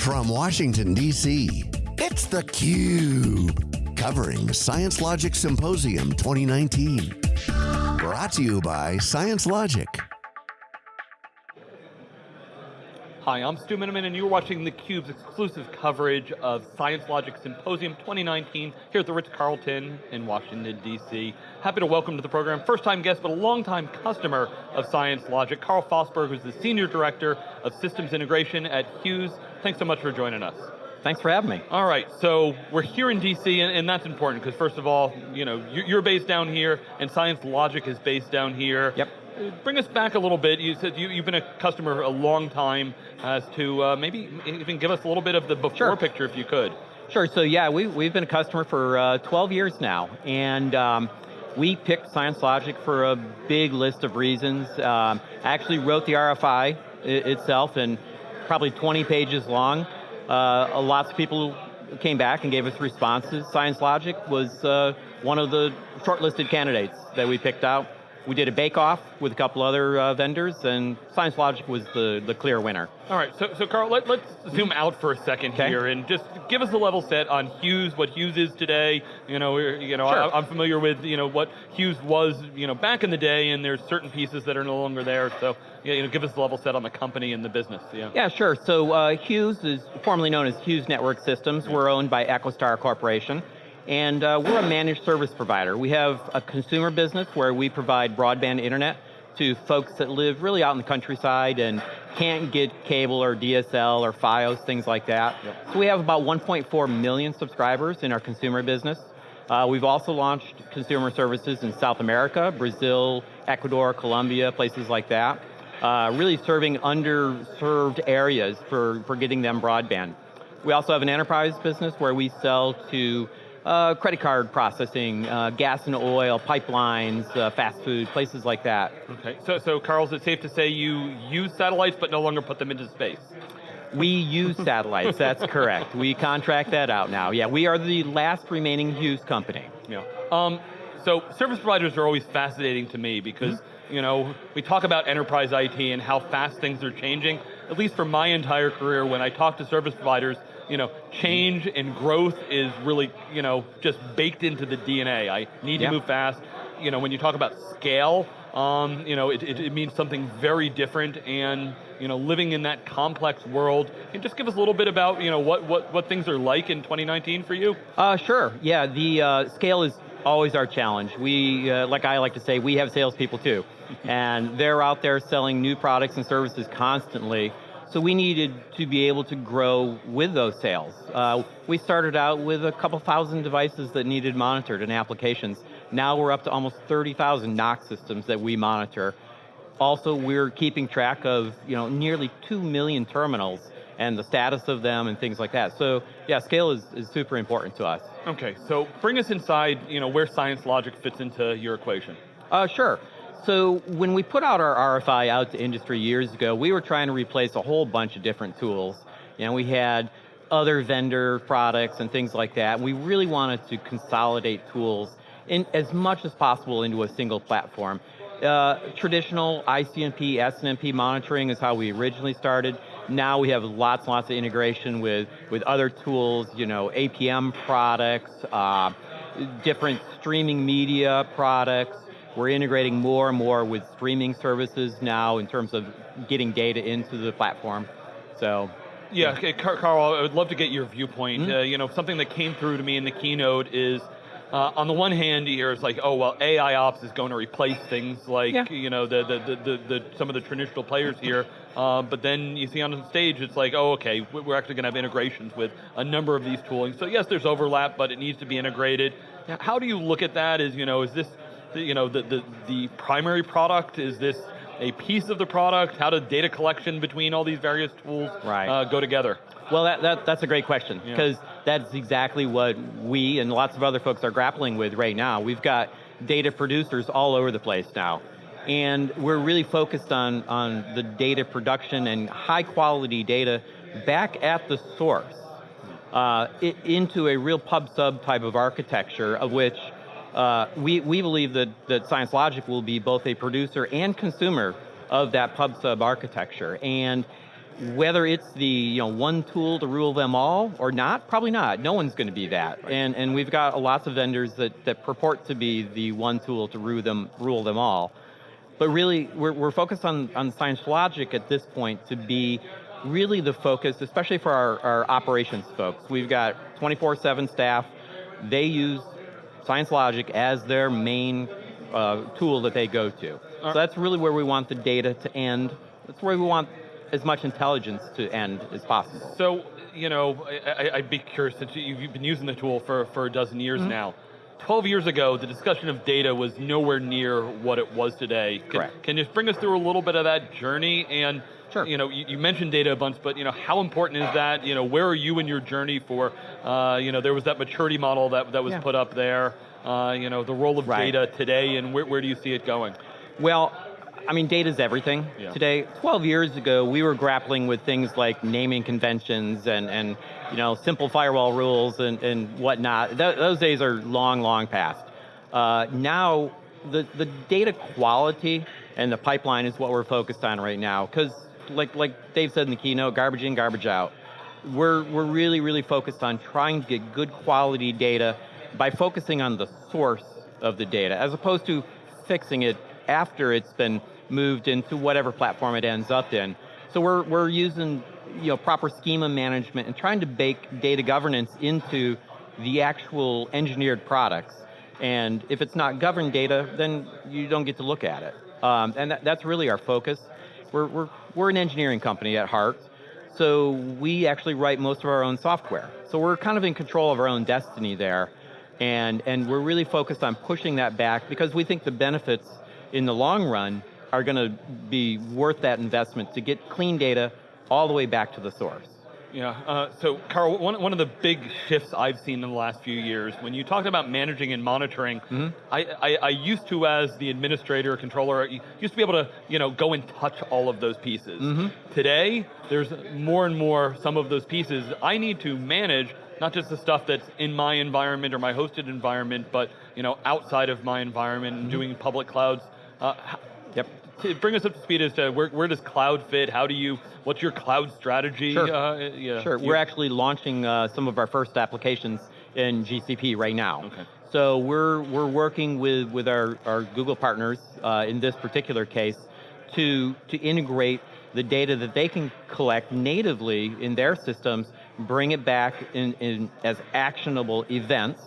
From Washington, D.C., it's theCUBE. Covering Science Logic Symposium 2019. Brought to you by Science Logic. Hi, I'm Stu Miniman and you're watching theCUBE's exclusive coverage of Science Logic Symposium 2019 here at the Ritz-Carlton in Washington, D.C. Happy to welcome to the program, first time guest, but a long time customer of Science Logic, Carl Fossberg, who's the Senior Director of Systems Integration at Hughes. Thanks so much for joining us. Thanks for having me. All right, so we're here in DC, and, and that's important, because first of all, you know, you're based down here, and Science Logic is based down here. Yep. Bring us back a little bit. You said you, have been a customer a long time as to uh, maybe even give us a little bit of the before sure. picture if you could. Sure, so yeah, we, we've been a customer for uh, 12 years now, and um, we picked Science Logic for a big list of reasons. Um, I actually wrote the RFI itself, and probably 20 pages long. Uh, lots of people came back and gave us responses. Science Logic was uh, one of the shortlisted candidates that we picked out. We did a bake-off with a couple other uh, vendors, and Science Logic was the, the clear winner. All right, so, so Carl, let, us zoom out for a second okay. here, and just give us a level set on Hughes, what Hughes is today. You know, you know, sure. I, am familiar with you know what Hughes was, you know, back in the day, and there's certain pieces that are no longer there. So, you know, give us a level set on the company and the business. Yeah. Yeah, sure. So uh, Hughes is formerly known as Hughes Network Systems. We're owned by EchoStar Corporation and uh, we're a managed service provider. We have a consumer business where we provide broadband internet to folks that live really out in the countryside and can't get cable or DSL or Fios, things like that. Yep. So we have about 1.4 million subscribers in our consumer business. Uh, we've also launched consumer services in South America, Brazil, Ecuador, Colombia, places like that. Uh, really serving underserved areas for, for getting them broadband. We also have an enterprise business where we sell to uh, credit card processing, uh, gas and oil, pipelines, uh, fast food, places like that. Okay, so, so Carl, is it safe to say you use satellites but no longer put them into space? We use satellites, that's correct. We contract that out now. Yeah, we are the last remaining Hughes company. Yeah. Um, so service providers are always fascinating to me because mm -hmm. you know, we talk about enterprise IT and how fast things are changing. At least for my entire career, when I talk to service providers, you know, change and growth is really, you know, just baked into the DNA. I need to move fast. You know, when you talk about scale, um, you know, it, it, it, means something very different and, you know, living in that complex world. Can you just give us a little bit about, you know, what, what, what things are like in 2019 for you? Uh, sure, yeah, the uh, scale is always our challenge. We, uh, like I like to say, we have salespeople too. and they're out there selling new products and services constantly. So we needed to be able to grow with those sales. Uh, we started out with a couple thousand devices that needed monitored and applications. Now we're up to almost 30,000 NOC systems that we monitor. Also, we're keeping track of you know nearly 2 million terminals and the status of them and things like that. So yeah, scale is, is super important to us. Okay, so bring us inside you know, where Science Logic fits into your equation. Uh, sure. So when we put out our RFI out to industry years ago, we were trying to replace a whole bunch of different tools. You know, we had other vendor products and things like that. We really wanted to consolidate tools in as much as possible into a single platform. Uh, traditional ICMP, SNMP monitoring is how we originally started. Now we have lots and lots of integration with, with other tools, you know, APM products, uh, different streaming media products, we're integrating more and more with streaming services now in terms of getting data into the platform. So. Yeah, okay, Carl, I would love to get your viewpoint. Mm -hmm. uh, you know, something that came through to me in the keynote is, uh, on the one hand, here it's like, oh well, AI ops is going to replace things like yeah. you know the, the, the the, the some of the traditional players here. Uh, but then you see on the stage, it's like, oh okay, we're actually going to have integrations with a number of these tooling. So yes, there's overlap, but it needs to be integrated. How do you look at that? Is you know, is this you know, the, the, the primary product? Is this a piece of the product? How does data collection between all these various tools right. uh, go together? Well, that, that, that's a great question, because yeah. that's exactly what we and lots of other folks are grappling with right now. We've got data producers all over the place now. And we're really focused on, on the data production and high quality data back at the source uh, into a real pub sub type of architecture of which uh, we, we believe that, that Science Logic will be both a producer and consumer of that pub sub architecture. And whether it's the you know one tool to rule them all or not, probably not. No one's going to be that. Right. And and we've got lots of vendors that, that purport to be the one tool to rule them rule them all. But really, we're, we're focused on, on Science Logic at this point to be really the focus, especially for our, our operations folks. We've got 24-7 staff. They use Science Logic as their main uh, tool that they go to. So that's really where we want the data to end. That's where we want as much intelligence to end as possible. So, you know, I, would be curious, since you've been using the tool for, for a dozen years mm -hmm. now, 12 years ago, the discussion of data was nowhere near what it was today. Can, Correct. Can you bring us through a little bit of that journey? And Sure. You know, you, you, mentioned data a bunch, but you know, how important is that? You know, where are you in your journey for? Uh, you know, there was that maturity model that that was yeah. put up there. Uh, you know, the role of right. data today, and where, where do you see it going? Well, I mean, data is everything yeah. today. 12 years ago, we were grappling with things like naming conventions and, and you know, simple firewall rules and, and whatnot. Th those days are long, long past. Uh, now, the, the data quality and the pipeline is what we're focused on right now. Because, like, like Dave said in the keynote, garbage in, garbage out. We're, we're really, really focused on trying to get good quality data by focusing on the source of the data, as opposed to fixing it after it's been moved into whatever platform it ends up in. So we're, we're using you know, proper schema management and trying to bake data governance into the actual engineered products. And if it's not governed data, then you don't get to look at it. Um, and that, that's really our focus. We're, we're, we're an engineering company at heart, so we actually write most of our own software. So we're kind of in control of our own destiny there. And, and we're really focused on pushing that back because we think the benefits in the long run are going to be worth that investment to get clean data all the way back to the source. Yeah, uh, so Carl, one, one of the big shifts I've seen in the last few years, when you talked about managing and monitoring, mm -hmm. I, I, I, used to, as the administrator, controller, used to be able to you know, go and touch all of those pieces. Mm -hmm. Today, there's more and more, some of those pieces, I need to manage not just the stuff that's in my environment or my hosted environment, but you know, outside of my environment, mm -hmm. doing public clouds. Uh, bring us up to speed as to where, where does cloud fit? How do you, what's your cloud strategy? Sure, uh, yeah. sure. we're actually launching uh, some of our first applications in GCP right now. Okay. So we're, we're working with, with our, our Google partners, uh, in this particular case, to, to integrate the data that they can collect natively in their systems, bring it back in, in as actionable events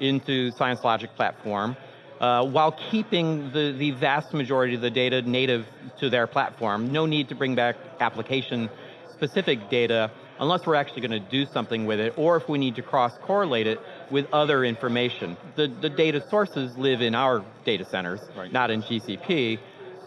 into Science Logic platform, uh, while keeping the, the vast majority of the data native to their platform. No need to bring back application specific data unless we're actually going to do something with it, or if we need to cross-correlate it with other information. The, the data sources live in our data centers, right. not in GCP,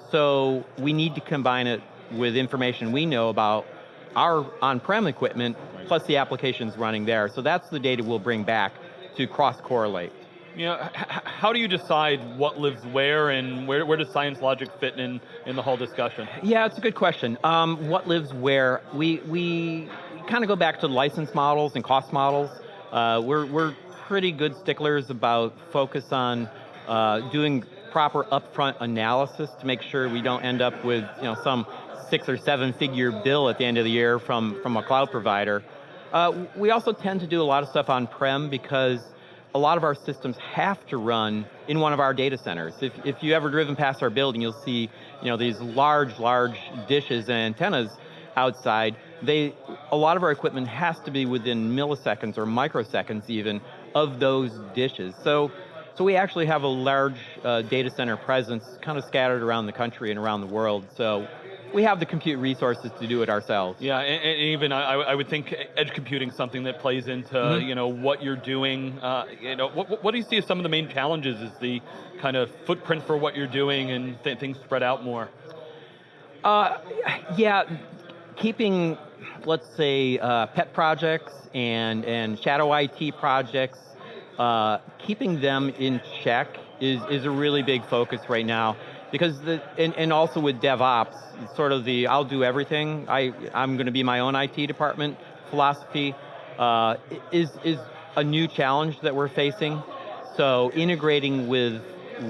so we need to combine it with information we know about our on-prem equipment, right. plus the applications running there. So that's the data we'll bring back to cross-correlate you know, how do you decide what lives where and where, where does science logic fit in, in the whole discussion? Yeah, it's a good question. Um, what lives where? We, we kind of go back to license models and cost models. Uh, we're, we're pretty good sticklers about focus on uh, doing proper upfront analysis to make sure we don't end up with you know, some six or seven figure bill at the end of the year from, from a cloud provider. Uh, we also tend to do a lot of stuff on-prem because a lot of our systems have to run in one of our data centers. If, if you ever driven past our building, you'll see you know, these large, large dishes and antennas outside. They, a lot of our equipment has to be within milliseconds or microseconds even of those dishes. So, so we actually have a large uh, data center presence kind of scattered around the country and around the world. So we have the compute resources to do it ourselves. Yeah, and, and even I, I, would think edge computing something that plays into mm -hmm. you know what you're doing. Uh, you know, what, what, do you see as some of the main challenges? Is the kind of footprint for what you're doing and th things spread out more? Uh, yeah, keeping let's say uh, pet projects and and shadow IT projects, uh, keeping them in check is is a really big focus right now because the and, and also with DevOps, sort of the I'll do everything. I I'm going to be my own IT department philosophy uh, is is a new challenge that we're facing. So integrating with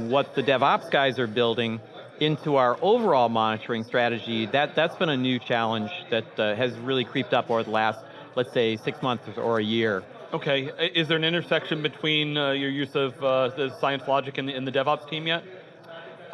what the DevOps guys are building into our overall monitoring strategy, that, that's been a new challenge that uh, has really creeped up over the last, let's say, six months or a year. Okay, is there an intersection between uh, your use of uh, the science logic in the, in the DevOps team yet?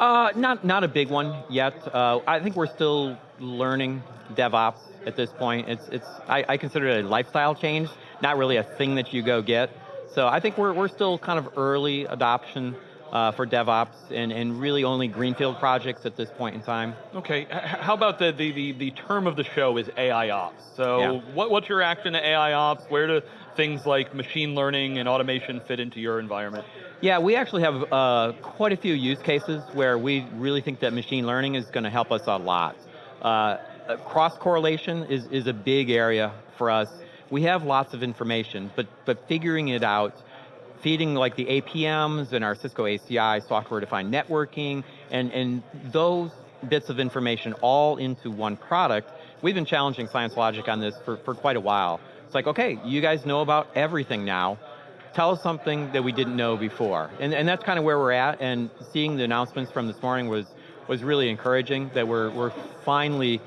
Uh, not, not a big one yet. Uh, I think we're still learning DevOps at this point. It's, it's, I, I consider it a lifestyle change, not really a thing that you go get. So I think we're, we're still kind of early adoption uh, for DevOps and, and really only greenfield projects at this point in time. Okay, how about the, the, the, the term of the show is AI Ops. So yeah. what, what's your action to AI Ops? Where do things like machine learning and automation fit into your environment? Yeah, we actually have uh, quite a few use cases where we really think that machine learning is going to help us a lot. Uh, cross correlation is, is a big area for us. We have lots of information, but, but figuring it out feeding like the APMs and our Cisco ACI software-defined networking, and, and those bits of information all into one product, we've been challenging Science Logic on this for, for quite a while. It's like, okay, you guys know about everything now, tell us something that we didn't know before. And, and that's kind of where we're at, and seeing the announcements from this morning was, was really encouraging, that we're, we're finally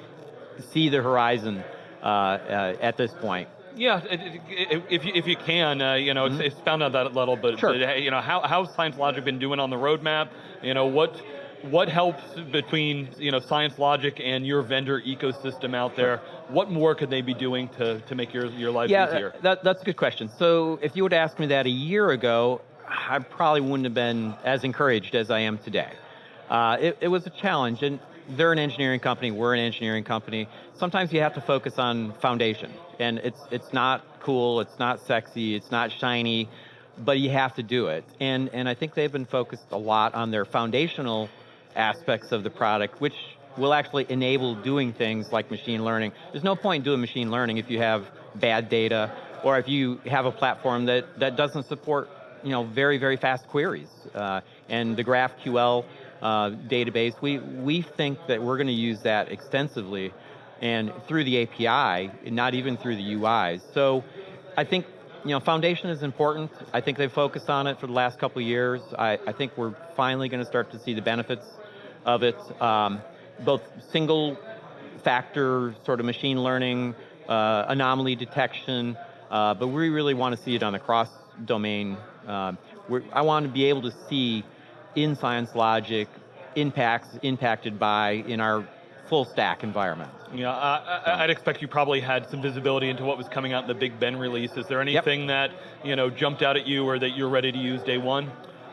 see the horizon uh, uh, at this point. Yeah, if you, if you can, uh, you know, mm -hmm. expound on that a little bit. Sure. But, you know, how how's Science Logic been doing on the roadmap? You know, what what helps between you know Science Logic and your vendor ecosystem out there? What more could they be doing to to make your your life yeah, easier? Yeah, that, that's a good question. So if you would ask me that a year ago, I probably wouldn't have been as encouraged as I am today. Uh, it, it was a challenge, and they're an engineering company, we're an engineering company. Sometimes you have to focus on foundation, and it's, it's not cool, it's not sexy, it's not shiny, but you have to do it. And, and I think they've been focused a lot on their foundational aspects of the product, which will actually enable doing things like machine learning. There's no point doing machine learning if you have bad data, or if you have a platform that, that doesn't support you know, very, very fast queries. Uh, and the GraphQL uh, database. We, we think that we're going to use that extensively and through the API, not even through the UIs. So I think you know, foundation is important. I think they've focused on it for the last couple of years. I, I think we're finally going to start to see the benefits of it. Um, both single factor sort of machine learning, uh, anomaly detection, uh, but we really want to see it on the cross domain. Uh, I want to be able to see in Science Logic impacts impacted by in our full stack environment. Yeah, uh, so. I'd expect you probably had some visibility into what was coming out in the Big Ben release. Is there anything yep. that you know jumped out at you or that you're ready to use day one?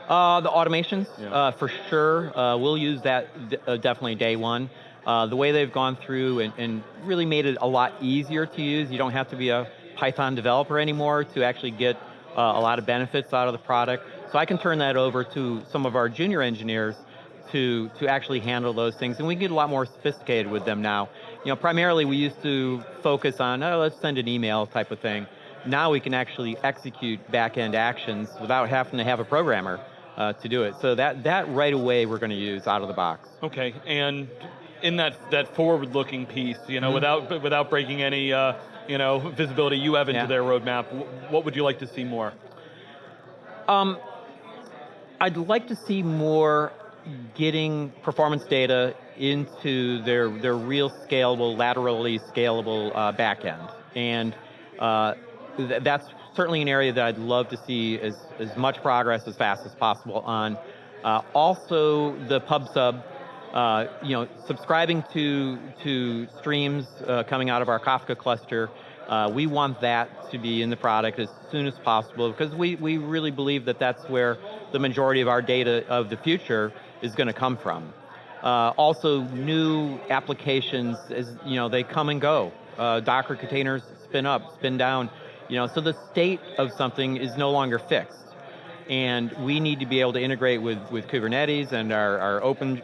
Uh, the automations, yeah. uh, for sure. Uh, we'll use that uh, definitely day one. Uh, the way they've gone through and, and, really made it a lot easier to use. You don't have to be a Python developer anymore to actually get a lot of benefits out of the product. So I can turn that over to some of our junior engineers to, to actually handle those things, and we get a lot more sophisticated with them now. You know, primarily we used to focus on, oh, let's send an email type of thing. Now we can actually execute back-end actions without having to have a programmer uh, to do it. So that, that right away we're going to use out of the box. Okay, and in that, that forward-looking piece, you know, mm -hmm. without, without breaking any, uh, you know, visibility you have into yeah. their roadmap, what would you like to see more? Um, I'd like to see more getting performance data into their, their real scalable, laterally scalable uh, backend. And uh, th that's certainly an area that I'd love to see as, as much progress as fast as possible on. Uh, also, the pub sub, uh, you know, subscribing to, to streams uh, coming out of our Kafka cluster, uh, we want that to be in the product as soon as possible because we, we really believe that that's where the majority of our data of the future is going to come from. Uh, also, new applications, as you know, they come and go. Uh, Docker containers spin up, spin down. You know, so the state of something is no longer fixed. And we need to be able to integrate with, with Kubernetes and our, our OpenShift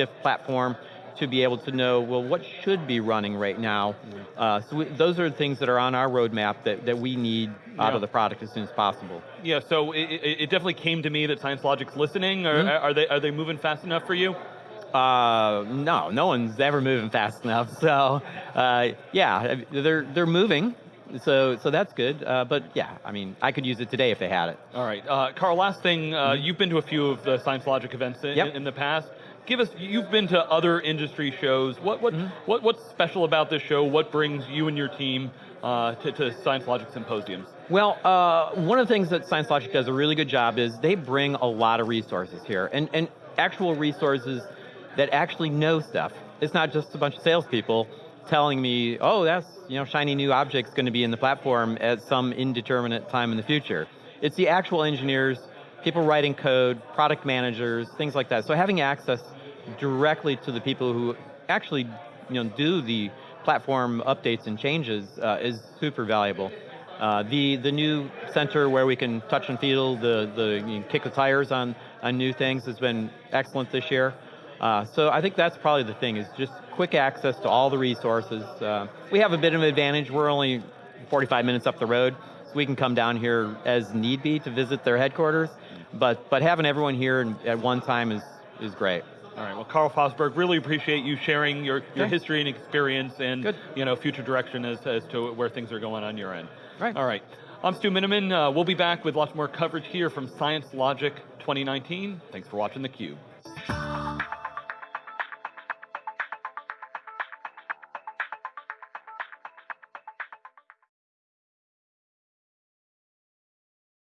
uh, platform to be able to know, well, what should be running right now? Uh, so we, those are the things that are on our roadmap that, that we need yeah. out of the product as soon as possible. Yeah, so it, it definitely came to me that Science Logic's listening. Or mm -hmm. are, they, are they moving fast enough for you? Uh, no, no one's ever moving fast enough. So, uh, yeah, they're they're moving. So, so that's good. Uh, but yeah, I mean, I could use it today if they had it. All right, uh, Carl. Last thing, uh, mm -hmm. you've been to a few of the Science Logic events in, yep. in the past give us, you've been to other industry shows. What, what, Mm-hmm. what, what's special about this show? What brings you and your team uh, to, to Science Logic Symposiums? Well, uh, one of the things that Science Logic does a really good job is they bring a lot of resources here, and, and actual resources that actually know stuff. It's not just a bunch of salespeople telling me, oh, that's you know shiny new object's going to be in the platform at some indeterminate time in the future. It's the actual engineers, people writing code, product managers, things like that. So having access directly to the people who actually you know do the platform updates and changes uh, is super valuable. Uh, the the new center where we can touch and feel the the you know, kick the tires on on new things has been excellent this year. Uh, so I think that's probably the thing is just quick access to all the resources. Uh, we have a bit of an advantage. We're only 45 minutes up the road, so we can come down here as need be to visit their headquarters. But but having everyone here at one time is is great. All right. Well, Carl Fosberg, really appreciate you sharing your, your Okay. history and experience and Good. you know future direction as, as to where things are going on your end. Right. All right. I'm Stu Miniman. Uh, we'll be back with lots more coverage here from Science Logic 2019. Thanks for watching theCUBE.